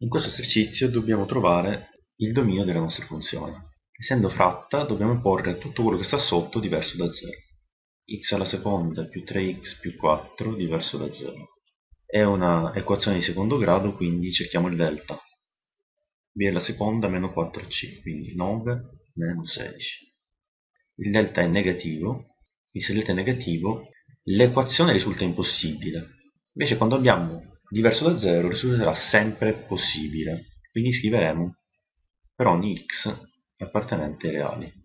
In questo esercizio dobbiamo trovare il dominio della nostra funzione. Essendo fratta dobbiamo porre tutto quello che sta sotto diverso da 0. x alla seconda più 3x più 4 diverso da 0. È una equazione di secondo grado, quindi cerchiamo il delta. b alla seconda meno 4c, quindi 9 meno 16. Il delta è negativo, quindi se il delta è negativo l'equazione risulta impossibile. Invece quando abbiamo diverso da 0 risulterà sempre possibile. Quindi scriveremo per ogni x appartenente ai reali.